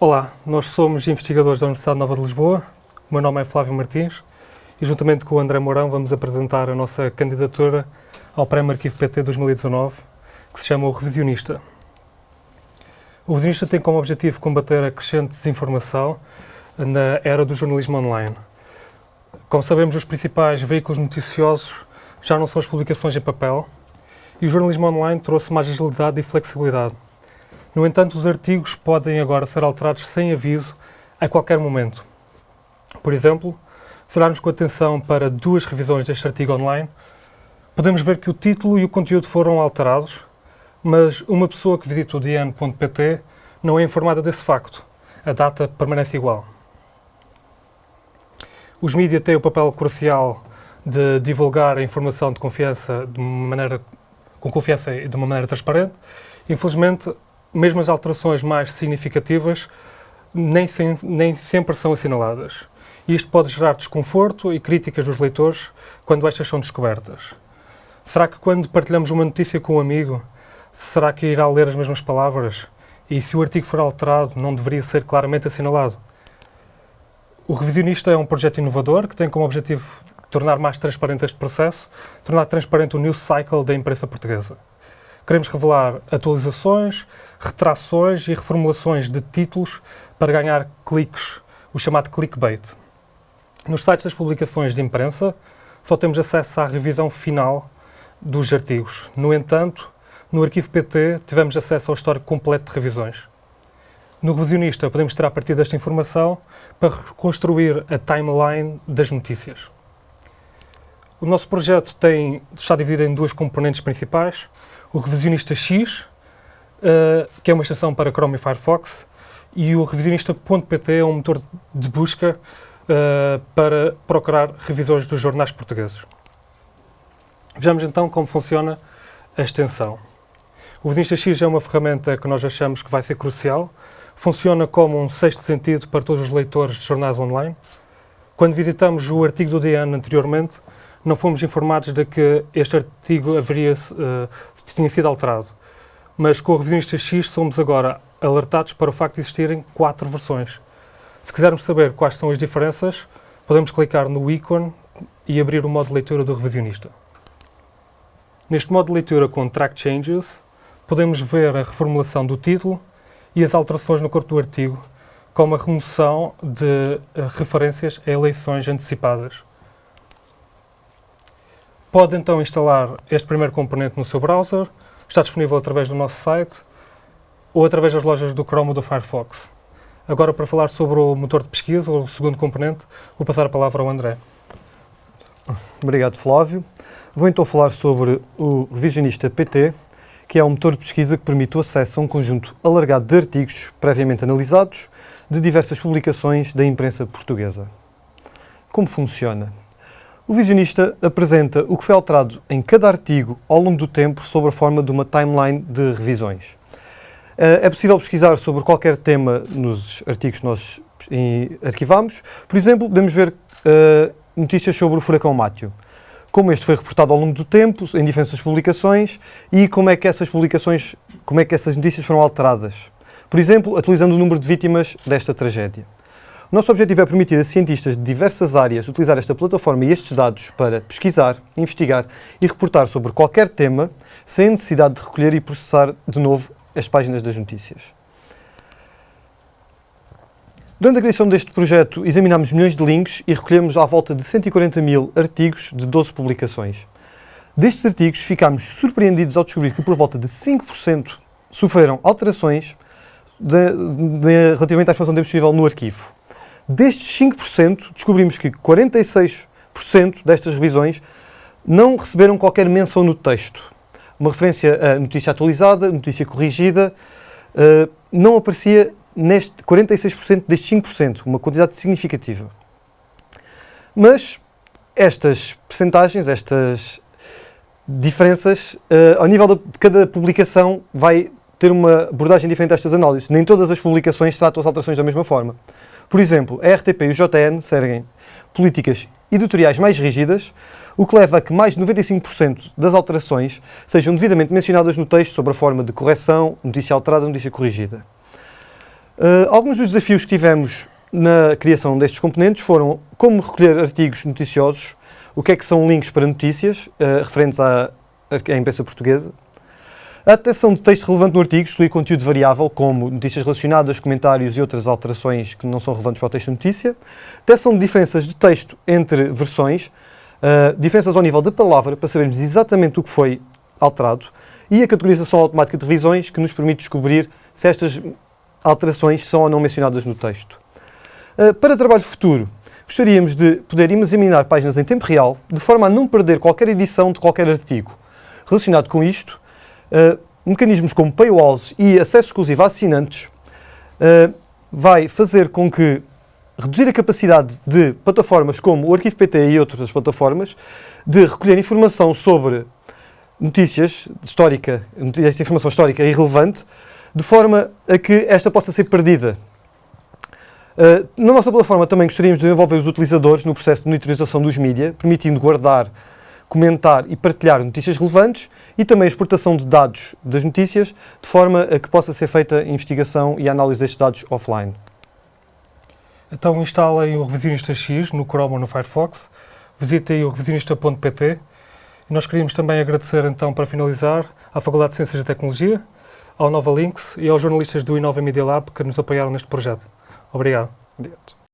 Olá, nós somos investigadores da Universidade Nova de Lisboa. O meu nome é Flávio Martins e, juntamente com o André Mourão, vamos apresentar a nossa candidatura ao Prémio Arquivo PT 2019, que se chama o Revisionista. O Revisionista tem como objetivo combater a crescente desinformação na era do jornalismo online. Como sabemos, os principais veículos noticiosos já não são as publicações em papel e o jornalismo online trouxe mais agilidade e flexibilidade no entanto, os artigos podem agora ser alterados sem aviso a qualquer momento. Por exemplo, se olharmos com atenção para duas revisões deste artigo online, podemos ver que o título e o conteúdo foram alterados, mas uma pessoa que visita o dian.pt não é informada desse facto. A data permanece igual. Os mídias têm o papel crucial de divulgar a informação de confiança de maneira, com confiança e de uma maneira transparente. Infelizmente, mesmo as alterações mais significativas nem, sem, nem sempre são assinaladas. E isto pode gerar desconforto e críticas dos leitores quando estas são descobertas. Será que quando partilhamos uma notícia com um amigo, será que irá ler as mesmas palavras? E se o artigo for alterado, não deveria ser claramente assinalado? O Revisionista é um projeto inovador que tem como objetivo tornar mais transparente este processo, tornar transparente o news cycle da imprensa portuguesa. Queremos revelar atualizações, retrações e reformulações de títulos para ganhar cliques, o chamado clickbait. Nos sites das publicações de imprensa, só temos acesso à revisão final dos artigos. No entanto, no arquivo PT tivemos acesso ao histórico completo de revisões. No revisionista podemos tirar partir desta informação para reconstruir a timeline das notícias. O nosso projeto tem, está dividido em duas componentes principais. O revisionista X, uh, que é uma extensão para Chrome e Firefox, e o revisionista.pt é um motor de busca uh, para procurar revisões dos jornais portugueses. Vejamos então como funciona a extensão. O Revisionista X é uma ferramenta que nós achamos que vai ser crucial. Funciona como um sexto sentido para todos os leitores de jornais online. Quando visitamos o artigo do DN anteriormente, não fomos informados de que este artigo haveria, uh, tinha sido alterado mas com o Revisionista X somos agora alertados para o facto de existirem quatro versões. Se quisermos saber quais são as diferenças, podemos clicar no ícone e abrir o modo de leitura do revisionista. Neste modo de leitura com Track Changes, podemos ver a reformulação do título e as alterações no corpo do artigo, como a remoção de eh, referências a eleições antecipadas. Pode então instalar este primeiro componente no seu browser, está disponível através do nosso site ou através das lojas do Chrome ou do Firefox. Agora, para falar sobre o motor de pesquisa, o segundo componente, vou passar a palavra ao André. Obrigado, Flávio. Vou então falar sobre o Revisionista PT, que é um motor de pesquisa que permite o acesso a um conjunto alargado de artigos previamente analisados de diversas publicações da imprensa portuguesa. Como funciona? O visionista apresenta o que foi alterado em cada artigo ao longo do tempo sob a forma de uma timeline de revisões. Eh, é possível pesquisar sobre qualquer tema nos artigos que nós arquivamos. Por exemplo, podemos ver uh, notícias sobre o furacão Mátio. Como este foi reportado ao longo do tempo, em diferentes publicações, e como é que essas publicações, como é que essas notícias foram alteradas. Por exemplo, atualizando o número de vítimas desta tragédia. O nosso objetivo é permitir a cientistas de diversas áreas utilizar esta plataforma e estes dados para pesquisar, investigar e reportar sobre qualquer tema, sem a necessidade de recolher e processar de novo as páginas das notícias. Durante a criação deste projeto, examinámos milhões de links e recolhemos à volta de 140 mil artigos de 12 publicações. Destes artigos, ficámos surpreendidos ao descobrir que por volta de 5% sofreram alterações de, de, relativamente à informação disponível no arquivo. Destes 5%, descobrimos que 46% destas revisões não receberam qualquer menção no texto. Uma referência a notícia atualizada, notícia corrigida, uh, não aparecia neste 46% destes 5%, uma quantidade significativa. Mas estas percentagens, estas diferenças, uh, ao nível de cada publicação, vai ter uma abordagem diferente a estas análises. Nem todas as publicações tratam as alterações da mesma forma. Por exemplo, a RTP e o JN seguem políticas editoriais mais rígidas, o que leva a que mais de 95% das alterações sejam devidamente mencionadas no texto sobre a forma de correção, notícia alterada, notícia corrigida. Uh, alguns dos desafios que tivemos na criação destes componentes foram como recolher artigos noticiosos, o que é que são links para notícias uh, referentes à, à imprensa portuguesa, a detecção de texto relevante no artigo, excluir conteúdo variável, como notícias relacionadas, comentários e outras alterações que não são relevantes para o texto de notícia, detecção de diferenças de texto entre versões, uh, diferenças ao nível da palavra, para sabermos exatamente o que foi alterado, e a categorização automática de revisões, que nos permite descobrir se estas alterações são ou não mencionadas no texto. Uh, para trabalho futuro, gostaríamos de poder examinar páginas em tempo real, de forma a não perder qualquer edição de qualquer artigo. Relacionado com isto, uh, mecanismos como paywalls e acesso exclusivo a assinantes uh, vai fazer com que reduzir a capacidade de plataformas como o Arquivo PT e outras plataformas de recolher informação sobre notícias histórica, essa informação histórica irrelevante, de forma a que esta possa ser perdida. Uh, na nossa plataforma também gostaríamos de envolver os utilizadores no processo de monitorização dos mídias, permitindo guardar, comentar e partilhar notícias relevantes e também a exportação de dados das notícias, de forma a que possa ser feita a investigação e a análise destes dados offline. Então instalem o Revisionista X no Chrome ou no Firefox, visitem o revisionista.pt e nós queríamos também agradecer então para finalizar à Faculdade de Ciências e Tecnologia, ao Nova Links e aos jornalistas do Inova Media Lab que nos apoiaram neste projeto. Obrigado. Obrigado.